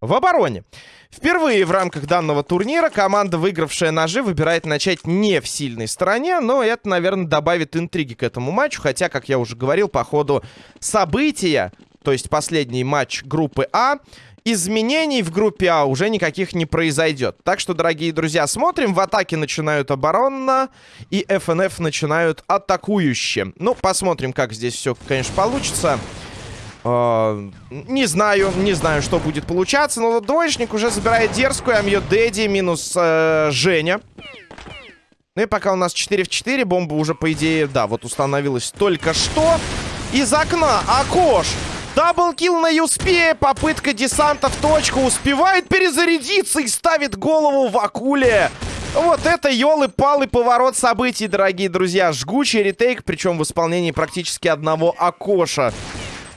В обороне. Впервые в рамках данного турнира команда, выигравшая ножи, выбирает начать не в сильной стороне, но это, наверное, добавит интриги к этому матчу, хотя, как я уже говорил, по ходу события, то есть последний матч группы А, изменений в группе А уже никаких не произойдет. Так что, дорогие друзья, смотрим. В атаке начинают оборонно, и ФНФ начинают атакующе. Ну, посмотрим, как здесь все, конечно, получится. Uh, не знаю, не знаю, что будет получаться, но двоечник уже забирает дерзкую, Амьё Дэдди минус uh, Женя. Ну и пока у нас 4 в 4, бомба уже, по идее, да, вот установилась только что. Из окна Акош Даблкил на Юспе. Попытка десанта в точку. Успевает перезарядиться и ставит голову в акуле. Вот это елы-палы поворот событий, дорогие друзья. Жгучий ретейк, причем в исполнении практически одного Акоша.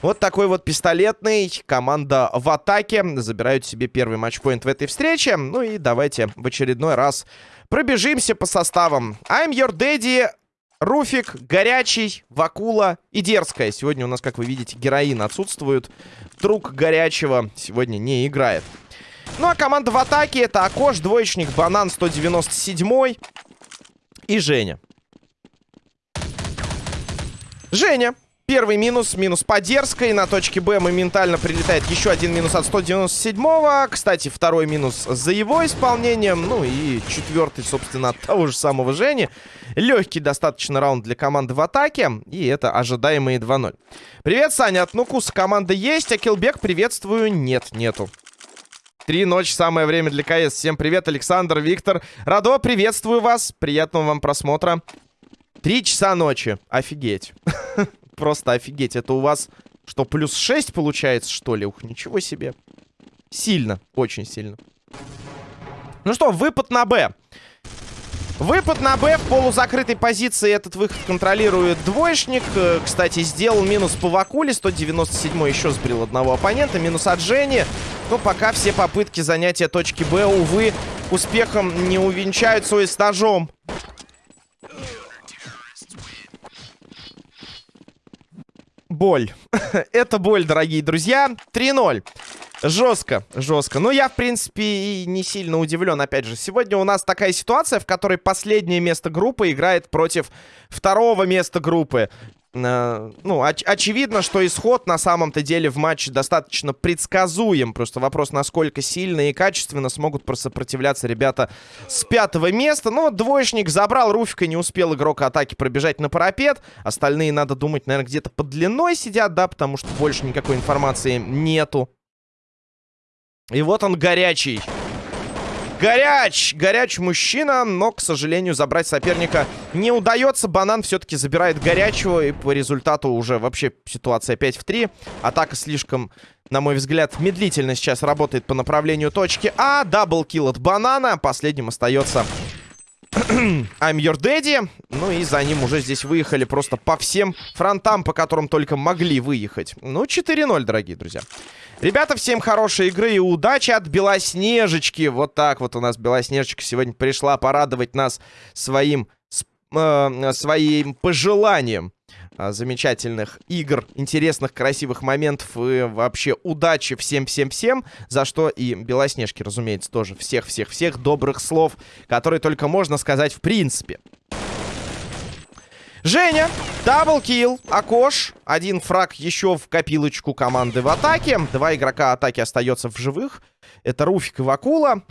Вот такой вот пистолетный. Команда в атаке. Забирают себе первый матчпоинт в этой встрече. Ну и давайте в очередной раз пробежимся по составам. I'm your daddy. Руфик, Горячий, Вакула и Дерзкая. Сегодня у нас, как вы видите, героин отсутствует. Друг Горячего сегодня не играет. Ну, а команда в атаке это Акош, Двоечник, Банан 197 и Женя. Женя. Первый минус, минус по дерзкой. На точке Б моментально прилетает еще один минус от 197-го. Кстати, второй минус за его исполнением. Ну и четвертый, собственно, от того же самого Жени. Легкий достаточно раунд для команды в атаке. И это ожидаемые 2-0. Привет, Саня. От Нукуса команда есть, а Килбек приветствую. Нет, нету. Три ночи, самое время для КС. Всем привет, Александр, Виктор. Радо, приветствую вас. Приятного вам просмотра. Три часа ночи. Офигеть. Просто офигеть. Это у вас что, плюс 6 получается, что ли? Ух, ничего себе. Сильно, очень сильно. Ну что, выпад на Б. Выпад на Б в полузакрытой позиции. Этот выход контролирует двоечник. Э, кстати, сделал минус по Вакуле. 197 еще сбрил одного оппонента. Минус от Жени. Но пока все попытки занятия точки Б, увы, успехом не увенчаются и с ножом. Боль. Это боль, дорогие друзья. 3-0. Жестко, жестко. Но я, в принципе, и не сильно удивлен. Опять же, сегодня у нас такая ситуация, в которой последнее место группы играет против второго места группы. Э, ну, оч очевидно, что исход на самом-то деле в матче достаточно предсказуем. Просто вопрос, насколько сильно и качественно смогут просопротивляться ребята с пятого места. Вот двоечник забрал Руфика, не успел игрок атаки пробежать на парапет. Остальные, надо думать, наверное, где-то под длиной сидят, да, потому что больше никакой информации нету. И вот он горячий. Горяч! Горяч мужчина, но, к сожалению, забрать соперника не удается. Банан все-таки забирает горячего, и по результату уже вообще ситуация 5 в 3. Атака слишком, на мой взгляд, медлительно сейчас работает по направлению точки А. Даблкил от Банана. Последним остается I'm Your Daddy. Ну и за ним уже здесь выехали просто по всем фронтам, по которым только могли выехать. Ну, 4-0, дорогие друзья. Ребята, всем хорошей игры и удачи от Белоснежечки. Вот так вот у нас Белоснежечка сегодня пришла порадовать нас своим, э, своим пожеланием э, замечательных игр, интересных, красивых моментов и вообще удачи всем-всем-всем, за что и Белоснежке, разумеется, тоже всех-всех-всех добрых слов, которые только можно сказать в принципе. Женя, double kill, Акош. Один фраг еще в копилочку команды в атаке. Два игрока атаки остается в живых. Это Руфик и Вакула.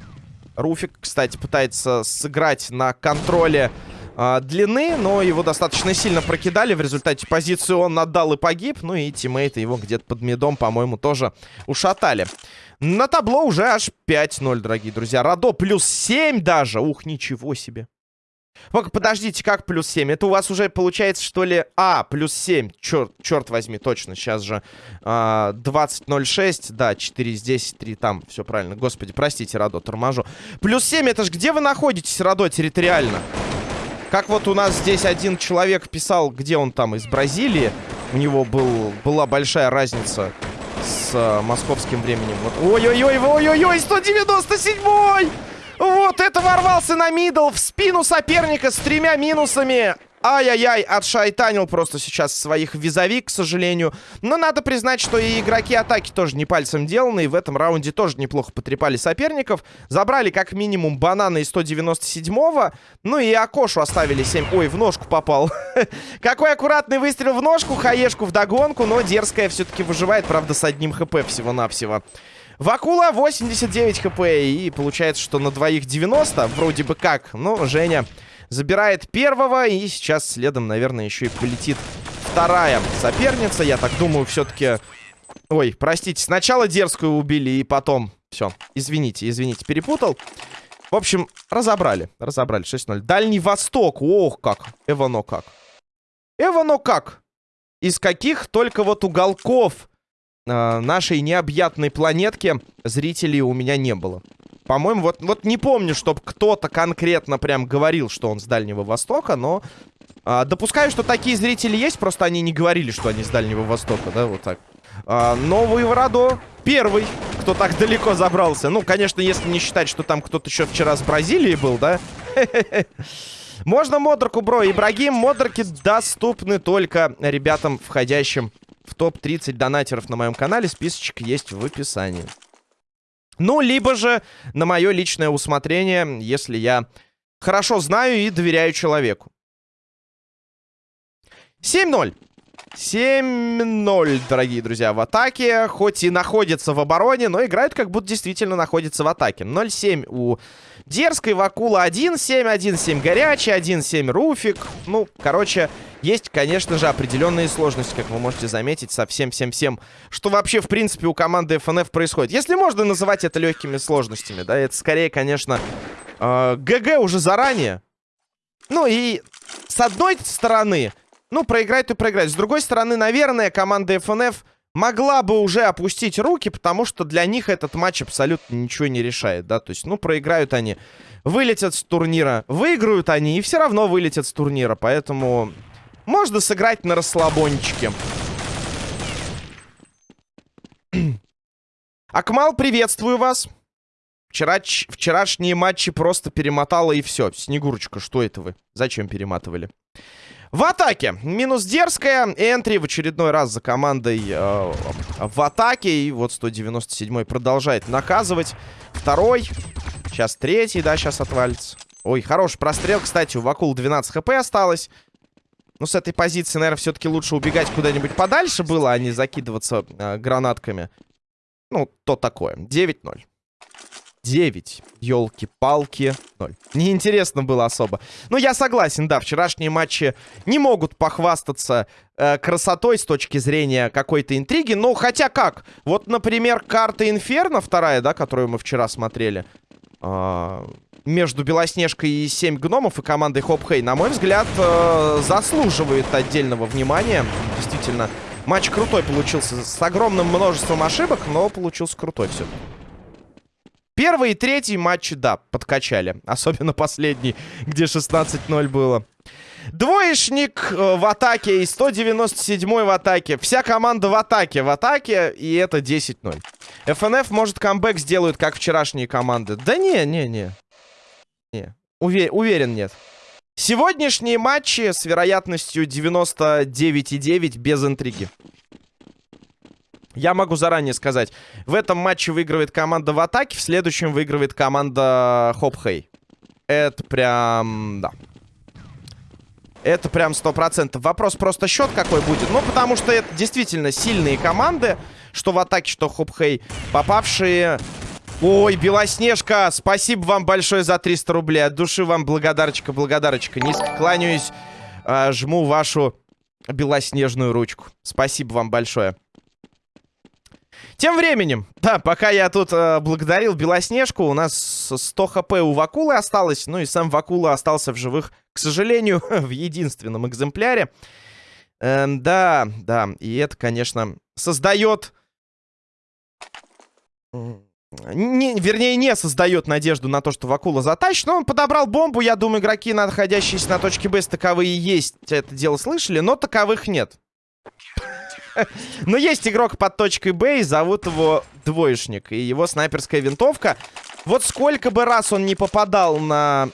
Руфик, кстати, пытается сыграть на контроле э, длины, но его достаточно сильно прокидали. В результате позицию он отдал и погиб. Ну и тиммейты его где-то под медом, по-моему, тоже ушатали. На табло уже аж 5-0, дорогие друзья. Радо плюс 7 даже. Ух, ничего себе. Подождите, как плюс 7? Это у вас уже получается, что ли... А, плюс 7. Черт, черт возьми, точно. Сейчас же а, 20.06. Да, 4 здесь, 3 там. Все правильно. Господи, простите, Радо, торможу. Плюс 7, это ж где вы находитесь, Радо, территориально? Как вот у нас здесь один человек писал, где он там, из Бразилии. У него был, была большая разница с а, московским временем. Вот. Ой-ой-ой, ой-ой-ой, 197-й! Вот это ворвался на мидл в спину соперника с тремя минусами. Ай-яй-яй, отшайтанил просто сейчас своих визави, к сожалению. Но надо признать, что и игроки атаки тоже не пальцем деланы. И в этом раунде тоже неплохо потрепали соперников. Забрали как минимум банана из 197-го. Ну и Акошу оставили 7. Ой, в ножку попал. Какой аккуратный выстрел в ножку. Хаешку в догонку. Но дерзкая все-таки выживает, правда, с одним хп всего-навсего. Вакула 89 хп. И получается, что на двоих 90. Вроде бы как. Но Женя Забирает первого. И сейчас следом, наверное, еще и полетит вторая соперница. Я так думаю, все-таки... Ой, простите, сначала дерзкую убили, и потом... Все, извините, извините, перепутал. В общем, разобрали. Разобрали. 6-0. Дальний Восток. Ох, как. Эвано как. Эвано как. Из каких только вот уголков э, нашей необъятной планетки зрителей у меня не было. По-моему, вот, вот не помню, чтобы кто-то конкретно прям говорил, что он с Дальнего Востока, но... А, допускаю, что такие зрители есть, просто они не говорили, что они с Дальнего Востока, да, вот так. А, Новый Вородо первый, кто так далеко забрался. Ну, конечно, если не считать, что там кто-то еще вчера с Бразилии был, да? Можно модерку, бро. Ибрагим, модерки доступны только ребятам, входящим в топ-30 донатеров на моем канале. Списочек есть в описании. Ну, либо же на мое личное усмотрение, если я хорошо знаю и доверяю человеку. 7-0. 7-0, дорогие друзья, в атаке. Хоть и находится в обороне, но играют как будто действительно находится в атаке. 0-7 у Дерзкой, Вакула 1-7, 1-7 Горячий, 1-7 Руфик. Ну, короче, есть, конечно же, определенные сложности, как вы можете заметить, со всем-всем-всем, что вообще, в принципе, у команды FNF происходит. Если можно называть это легкими сложностями, да, это скорее, конечно, э, ГГ уже заранее. Ну и с одной стороны, ну, проиграть то проиграть. С другой стороны, наверное, команда FNF могла бы уже опустить руки, потому что для них этот матч абсолютно ничего не решает, да, то есть, ну, проиграют они, вылетят с турнира, выиграют они и все равно вылетят с турнира, поэтому можно сыграть на расслабончике. Акмал, приветствую вас. Вчера, вчерашние матчи просто перемотала и все. Снегурочка, что это вы? Зачем перематывали? В атаке. Минус дерзкая. Энтри в очередной раз за командой э, в атаке. И вот 197 продолжает наказывать. Второй. Сейчас третий, да, сейчас отвалится. Ой, хороший прострел. Кстати, у Вакул 12 хп осталось. Ну, с этой позиции, наверное, все-таки лучше убегать куда-нибудь подальше было, а не закидываться э, гранатками. Ну, то такое. 9-0. 9. Елки-палки. 0. Неинтересно было особо. Ну, я согласен, да, вчерашние матчи не могут похвастаться э, красотой с точки зрения какой-то интриги. Ну, хотя как? Вот, например, карта Инферно вторая, да, которую мы вчера смотрели. Э, между Белоснежкой и 7 гномов и командой Хоп-Хей, на мой взгляд, э, заслуживает отдельного внимания. Действительно, матч крутой получился. С огромным множеством ошибок, но получился крутой все-таки. Первый и третий матчи, да, подкачали. Особенно последний, где 16-0 было. Двоечник э, в атаке и 197 в атаке. Вся команда в атаке, в атаке, и это 10-0. ФНФ, может, камбэк сделают, как вчерашние команды. Да не, не, не. Не, увер уверен, нет. Сегодняшние матчи с вероятностью 99,9 без интриги. Я могу заранее сказать. В этом матче выигрывает команда в атаке, в следующем выигрывает команда Хоп Хей. Это прям... Да. Это прям 100%. Вопрос просто счет какой будет. Ну, потому что это действительно сильные команды. Что в атаке, что Хоп Хей. Попавшие... Ой, Белоснежка, спасибо вам большое за 300 рублей. От души вам благодарочка, благодарочка. Низко кланяюсь, э, жму вашу белоснежную ручку. Спасибо вам большое. Тем временем, да, пока я тут э, благодарил Белоснежку, у нас 100 хп у Вакулы осталось, ну и сам Вакула остался в живых, к сожалению, в единственном экземпляре. Э, да, да, и это, конечно, создает... Не, вернее, не создает надежду на то, что Вакула затащит. Но он подобрал бомбу. Я думаю, игроки, находящиеся на точке Б, таковые есть. Это дело слышали, но таковых нет. Но есть игрок под точкой Б, и зовут его Двоечник. И его снайперская винтовка. Вот сколько бы раз он не попадал на,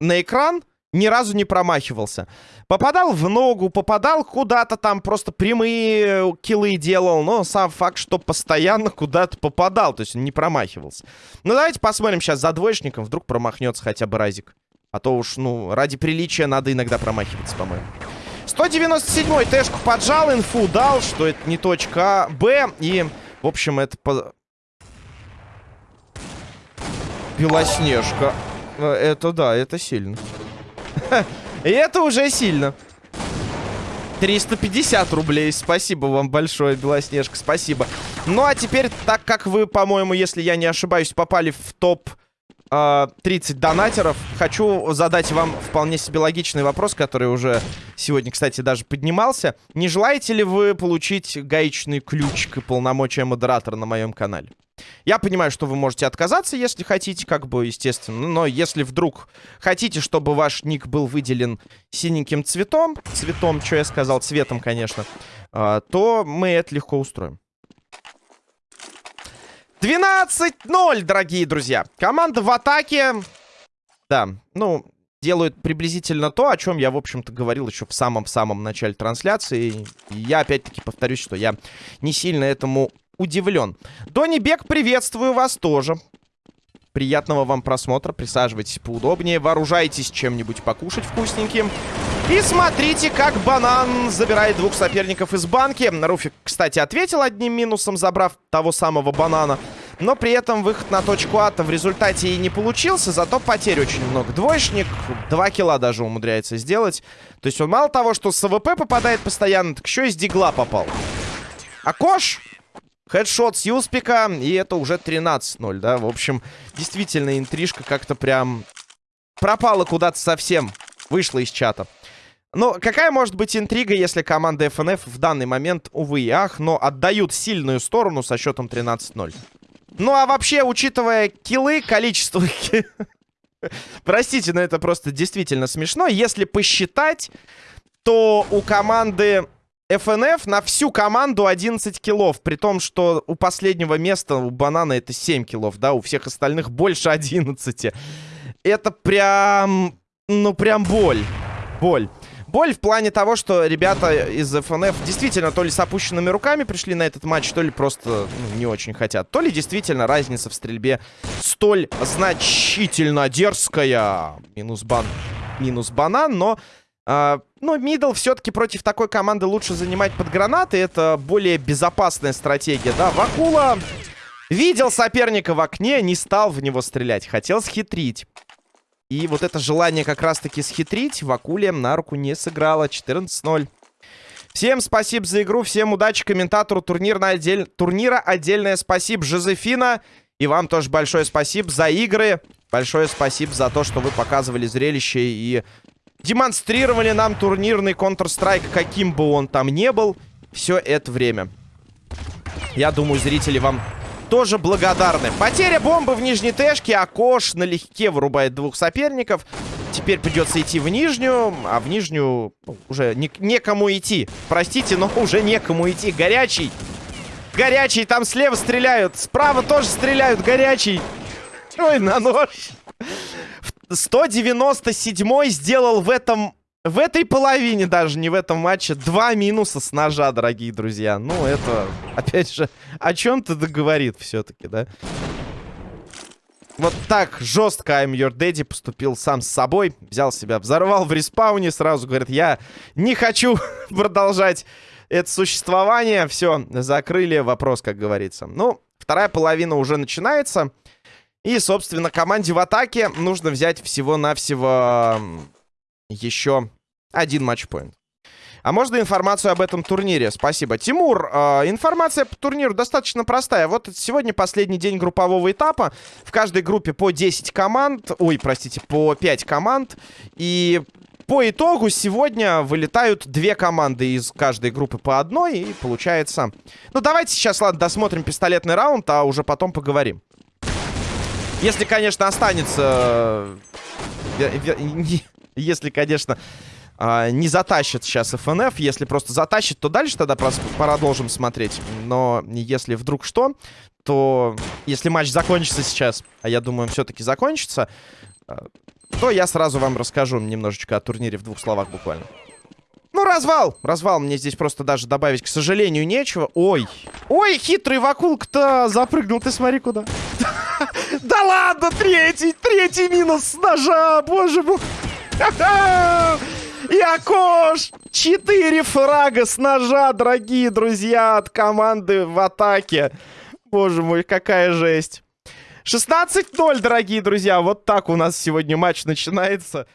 на экран, ни разу не промахивался. Попадал в ногу, попадал куда-то там, просто прямые киллы делал, но сам факт, что постоянно куда-то попадал, то есть не промахивался. Ну, давайте посмотрим сейчас за двоечником, вдруг промахнется хотя бы Разик. А то уж, ну, ради приличия надо иногда промахиваться, по-моему. 197-й Тэшку поджал, инфу дал, что это не точка А, Б. И, в общем, это... По... Белоснежка. Э, это да, это сильно. И это уже сильно. 350 рублей. Спасибо вам большое, Белоснежка. Спасибо. Ну, а теперь, так как вы, по-моему, если я не ошибаюсь, попали в топ 30 а, донатеров. Хочу задать вам вполне себе логичный вопрос, который уже сегодня, кстати, даже поднимался. Не желаете ли вы получить гаечный ключик и полномочия модератора на моем канале? Я понимаю, что вы можете отказаться, если хотите, как бы, естественно. Но если вдруг хотите, чтобы ваш ник был выделен синеньким цветом, цветом, что я сказал, цветом, конечно, а, то мы это легко устроим. 12-0, дорогие друзья. Команда в атаке. Да, ну, делают приблизительно то, о чем я, в общем-то, говорил еще в самом-самом начале трансляции. И я, опять-таки, повторюсь, что я не сильно этому удивлен. Донни Бек, приветствую вас тоже. Приятного вам просмотра. Присаживайтесь поудобнее. Вооружайтесь чем-нибудь покушать вкусненьким. И смотрите, как банан забирает двух соперников из банки. Руфик, кстати, ответил одним минусом, забрав того самого банана. Но при этом выход на точку А в результате и не получился, зато потерь очень много. Двоечник 2 килла даже умудряется сделать. То есть он мало того, что с АВП попадает постоянно, так еще и с дигла попал. Акош... Headshot с Юспика, и это уже 13-0, да? В общем, действительно, интрижка как-то прям пропала куда-то совсем. Вышла из чата. Но какая может быть интрига, если команда FNF в данный момент, увы и ах, но отдают сильную сторону со счетом 13-0? Ну, а вообще, учитывая киллы, количество... Простите, но это просто действительно смешно. Если посчитать, то у команды FNF на всю команду 11 киллов. При том, что у последнего места, у Банана, это 7 киллов, да? У всех остальных больше 11. Это прям... Ну, прям боль. Боль. Боль в плане того, что ребята из FNF действительно то ли с опущенными руками пришли на этот матч, то ли просто ну, не очень хотят. То ли действительно разница в стрельбе столь значительно дерзкая. Минус бан. Минус банан, но... Uh, ну, мидл все-таки против такой команды лучше занимать под гранаты. Это более безопасная стратегия, да. Вакула видел соперника в окне, не стал в него стрелять. Хотел схитрить. И вот это желание как раз-таки схитрить в Акуле на руку не сыграло. 14-0. Всем спасибо за игру, всем удачи комментатору турнир на отдель... турнира. Отдельное спасибо Жозефина. И вам тоже большое спасибо за игры. Большое спасибо за то, что вы показывали зрелище и демонстрировали нам турнирный Counter-Strike, каким бы он там не был, все это время. Я думаю, зрители вам тоже благодарны. Потеря бомбы в нижней тэшке. Акош налегке вырубает двух соперников. Теперь придется идти в нижнюю. А в нижнюю уже не, некому идти. Простите, но уже некому идти. Горячий. Горячий. Там слева стреляют. Справа тоже стреляют. Горячий. Ой, на нож. 197 сделал в этом в этой половине даже, не в этом матче, два минуса с ножа, дорогие друзья. Ну, это, опять же, о чем-то договорит все-таки, да? Вот так жестко I'm Your Daddy поступил сам с собой. Взял себя, взорвал в респауне. Сразу говорит, я не хочу продолжать это существование. Все, закрыли вопрос, как говорится. Ну, вторая половина уже начинается. И, собственно, команде в атаке нужно взять всего-навсего еще один матчпоинт. А можно информацию об этом турнире? Спасибо. Тимур, э, информация по турниру достаточно простая. Вот сегодня последний день группового этапа. В каждой группе по 10 команд. Ой, простите, по 5 команд. И по итогу сегодня вылетают две команды из каждой группы по одной. И получается... Ну, давайте сейчас, ладно, досмотрим пистолетный раунд, а уже потом поговорим. Если, конечно, останется... Э, если, конечно, а, не затащит сейчас FNF. Если просто затащит, то дальше тогда продолжим смотреть. Но если вдруг что, то если матч закончится сейчас, а я думаю, все-таки закончится, а, то я сразу вам расскажу немножечко о турнире в двух словах буквально. Ну, развал! Развал мне здесь просто даже добавить, к сожалению, нечего. Ой! Ой, хитрый вакулк-то запрыгнул, ты смотри куда. Да ладно, третий, третий минус с ножа, боже мой. Якош! Четыре фрага с ножа, дорогие друзья, от команды в атаке. Боже мой, какая жесть. 16-0, дорогие друзья. Вот так у нас сегодня матч начинается.